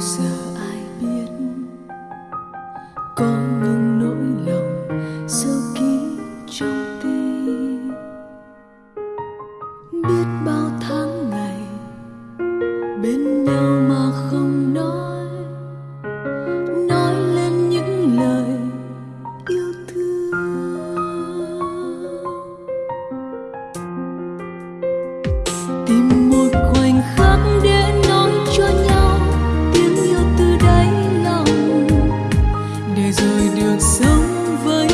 giờ ai biết? Có những nỗi lòng sâu kín trong tim. Biết bao tháng ngày bên nhau. được sống với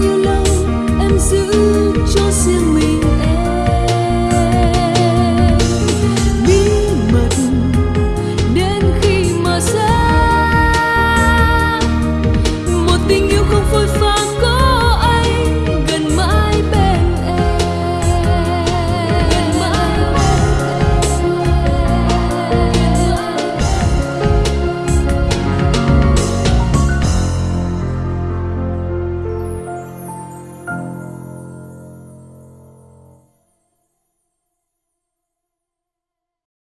nhiều lâu em giữ cho riêng mình?